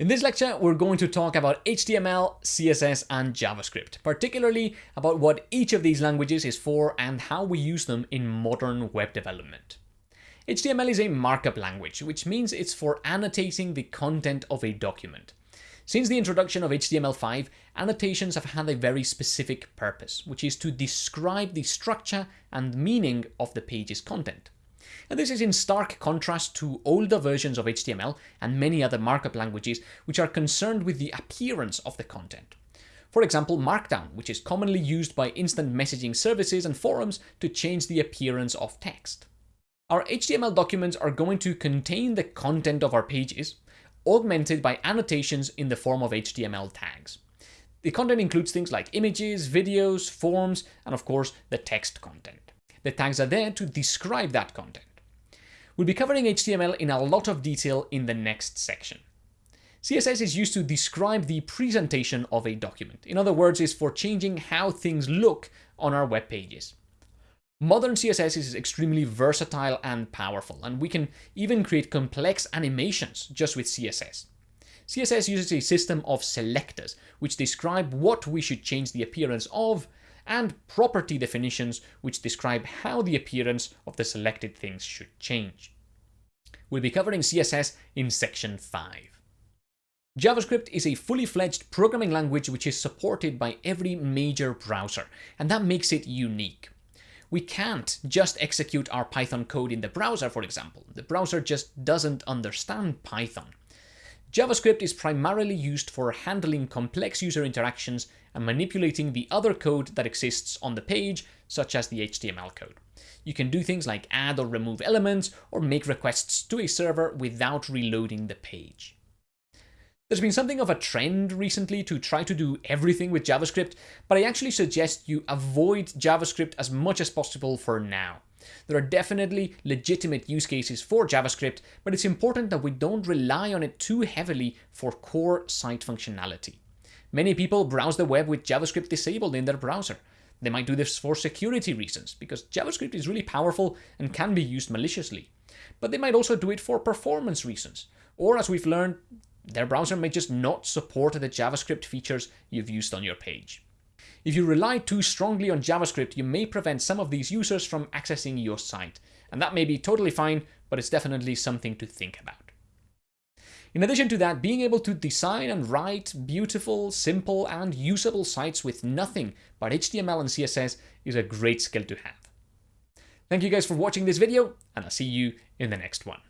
In this lecture, we're going to talk about HTML, CSS, and JavaScript, particularly about what each of these languages is for and how we use them in modern web development. HTML is a markup language, which means it's for annotating the content of a document. Since the introduction of HTML5, annotations have had a very specific purpose, which is to describe the structure and meaning of the page's content. And this is in stark contrast to older versions of HTML and many other markup languages which are concerned with the appearance of the content. For example, Markdown, which is commonly used by instant messaging services and forums to change the appearance of text. Our HTML documents are going to contain the content of our pages, augmented by annotations in the form of HTML tags. The content includes things like images, videos, forms, and of course the text content. The tags are there to describe that content. We'll be covering HTML in a lot of detail in the next section. CSS is used to describe the presentation of a document. In other words, is for changing how things look on our web pages. Modern CSS is extremely versatile and powerful, and we can even create complex animations just with CSS. CSS uses a system of selectors, which describe what we should change the appearance of, and property definitions which describe how the appearance of the selected things should change. We'll be covering CSS in section 5. JavaScript is a fully fledged programming language which is supported by every major browser, and that makes it unique. We can't just execute our Python code in the browser, for example. The browser just doesn't understand Python. JavaScript is primarily used for handling complex user interactions and manipulating the other code that exists on the page, such as the HTML code. You can do things like add or remove elements or make requests to a server without reloading the page. There's been something of a trend recently to try to do everything with JavaScript, but I actually suggest you avoid JavaScript as much as possible for now. There are definitely legitimate use cases for JavaScript, but it's important that we don't rely on it too heavily for core site functionality. Many people browse the web with JavaScript disabled in their browser. They might do this for security reasons, because JavaScript is really powerful and can be used maliciously. But they might also do it for performance reasons, or as we've learned, their browser may just not support the JavaScript features you've used on your page. If you rely too strongly on JavaScript, you may prevent some of these users from accessing your site. And that may be totally fine, but it's definitely something to think about. In addition to that, being able to design and write beautiful, simple, and usable sites with nothing but HTML and CSS is a great skill to have. Thank you guys for watching this video, and I'll see you in the next one.